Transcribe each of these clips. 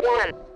One.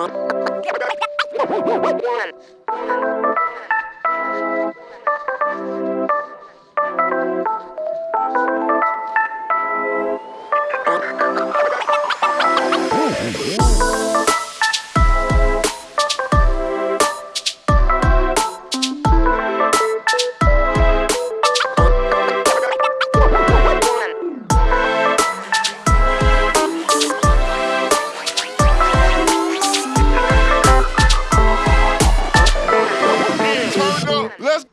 One. Let's